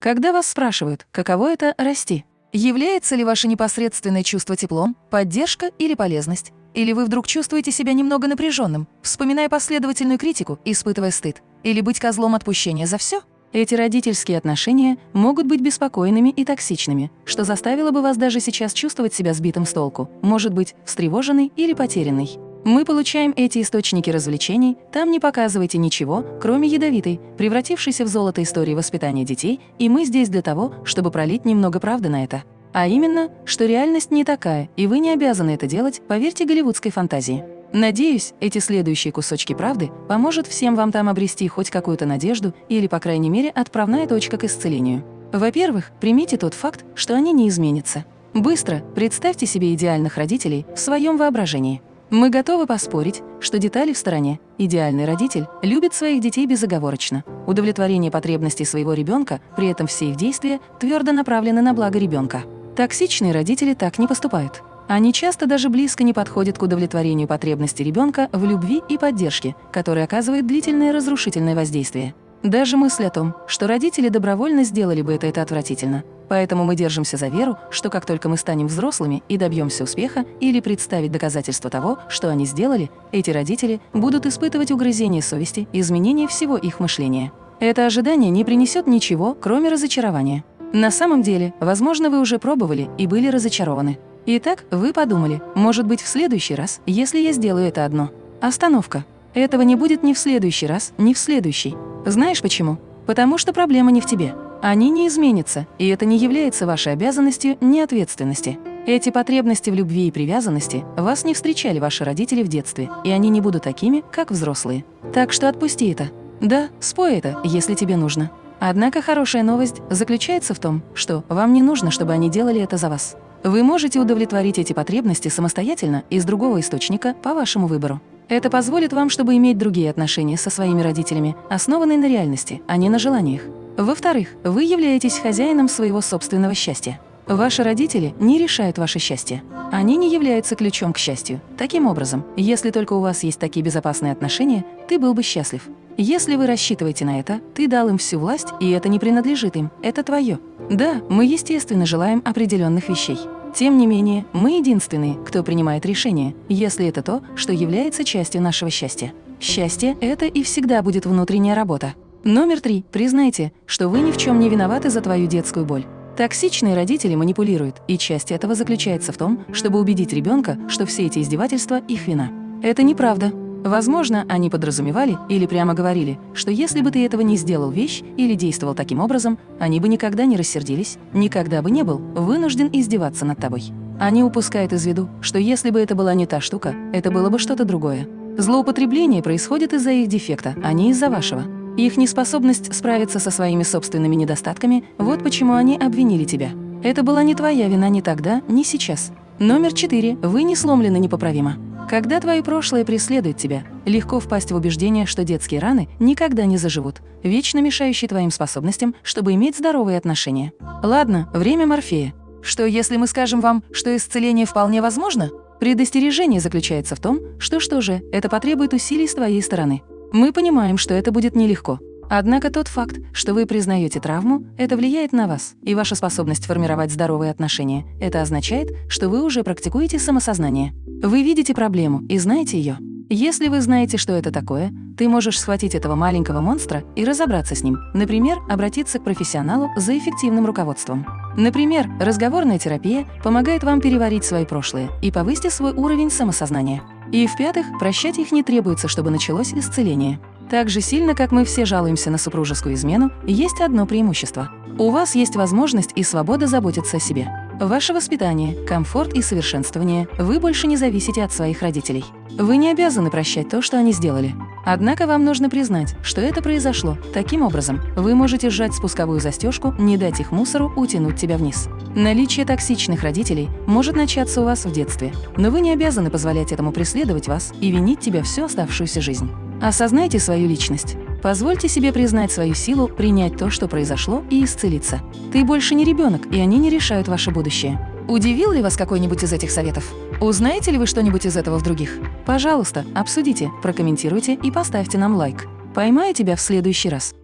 Когда вас спрашивают, каково это расти, является ли ваше непосредственное чувство теплом, поддержка или полезность, или вы вдруг чувствуете себя немного напряженным, вспоминая последовательную критику, испытывая стыд, или быть козлом отпущения за все? Эти родительские отношения могут быть беспокойными и токсичными, что заставило бы вас даже сейчас чувствовать себя сбитым с толку, может быть, встревоженный или потерянный. Мы получаем эти источники развлечений, там не показывайте ничего, кроме ядовитой, превратившейся в золото истории воспитания детей, и мы здесь для того, чтобы пролить немного правды на это. А именно, что реальность не такая, и вы не обязаны это делать, поверьте голливудской фантазии. Надеюсь, эти следующие кусочки правды поможет всем вам там обрести хоть какую-то надежду или, по крайней мере, отправная точка к исцелению. Во-первых, примите тот факт, что они не изменятся. Быстро представьте себе идеальных родителей в своем воображении. Мы готовы поспорить, что детали в стороне. Идеальный родитель любит своих детей безоговорочно. Удовлетворение потребностей своего ребенка, при этом все их действия твердо направлены на благо ребенка. Токсичные родители так не поступают. Они часто даже близко не подходят к удовлетворению потребностей ребенка в любви и поддержке, которая оказывает длительное разрушительное воздействие. Даже мысль о том, что родители добровольно сделали бы это, это отвратительно. Поэтому мы держимся за веру, что как только мы станем взрослыми и добьемся успеха или представить доказательства того, что они сделали, эти родители будут испытывать угрызение совести и изменение всего их мышления. Это ожидание не принесет ничего, кроме разочарования. На самом деле, возможно, вы уже пробовали и были разочарованы. Итак, вы подумали, может быть, в следующий раз, если я сделаю это одно. Остановка. Этого не будет ни в следующий раз, ни в следующий. Знаешь почему? Потому что проблема не в тебе. Они не изменятся, и это не является вашей обязанностью ни ответственности. Эти потребности в любви и привязанности вас не встречали ваши родители в детстве, и они не будут такими, как взрослые. Так что отпусти это. Да, спой это, если тебе нужно. Однако хорошая новость заключается в том, что вам не нужно, чтобы они делали это за вас. Вы можете удовлетворить эти потребности самостоятельно из другого источника по вашему выбору. Это позволит вам, чтобы иметь другие отношения со своими родителями, основанные на реальности, а не на желаниях. Во-вторых, вы являетесь хозяином своего собственного счастья. Ваши родители не решают ваше счастье. Они не являются ключом к счастью. Таким образом, если только у вас есть такие безопасные отношения, ты был бы счастлив. Если вы рассчитываете на это, ты дал им всю власть, и это не принадлежит им, это твое. Да, мы естественно желаем определенных вещей. Тем не менее, мы единственные, кто принимает решение, если это то, что является частью нашего счастья. Счастье – это и всегда будет внутренняя работа. Номер три. Признайте, что вы ни в чем не виноваты за твою детскую боль. Токсичные родители манипулируют, и часть этого заключается в том, чтобы убедить ребенка, что все эти издевательства – их вина. Это неправда. Возможно, они подразумевали или прямо говорили, что если бы ты этого не сделал вещь или действовал таким образом, они бы никогда не рассердились, никогда бы не был вынужден издеваться над тобой. Они упускают из виду, что если бы это была не та штука, это было бы что-то другое. Злоупотребление происходит из-за их дефекта, а не из-за вашего. Их неспособность справиться со своими собственными недостатками – вот почему они обвинили тебя. Это была не твоя вина ни тогда, ни сейчас. Номер четыре. Вы не сломлены непоправимо. Когда твое прошлое преследует тебя, легко впасть в убеждение, что детские раны никогда не заживут, вечно мешающие твоим способностям, чтобы иметь здоровые отношения. Ладно, время Морфея. Что, если мы скажем вам, что исцеление вполне возможно? Предостережение заключается в том, что что же, это потребует усилий с твоей стороны. Мы понимаем, что это будет нелегко, Однако тот факт, что вы признаете травму, это влияет на вас и ваша способность формировать здоровые отношения. Это означает, что вы уже практикуете самосознание. Вы видите проблему и знаете ее. Если вы знаете, что это такое, ты можешь схватить этого маленького монстра и разобраться с ним. Например, обратиться к профессионалу за эффективным руководством. Например, разговорная терапия помогает вам переварить свои прошлые и повысить свой уровень самосознания. И в-пятых, прощать их не требуется, чтобы началось исцеление. Так же сильно, как мы все жалуемся на супружескую измену, есть одно преимущество. У вас есть возможность и свобода заботиться о себе. Ваше воспитание, комфорт и совершенствование, вы больше не зависите от своих родителей. Вы не обязаны прощать то, что они сделали. Однако вам нужно признать, что это произошло. Таким образом, вы можете сжать спусковую застежку, не дать их мусору утянуть тебя вниз. Наличие токсичных родителей может начаться у вас в детстве, но вы не обязаны позволять этому преследовать вас и винить тебя всю оставшуюся жизнь. Осознайте свою личность. Позвольте себе признать свою силу, принять то, что произошло, и исцелиться. Ты больше не ребенок, и они не решают ваше будущее. Удивил ли вас какой-нибудь из этих советов? Узнаете ли вы что-нибудь из этого в других? Пожалуйста, обсудите, прокомментируйте и поставьте нам лайк. Поймаю тебя в следующий раз.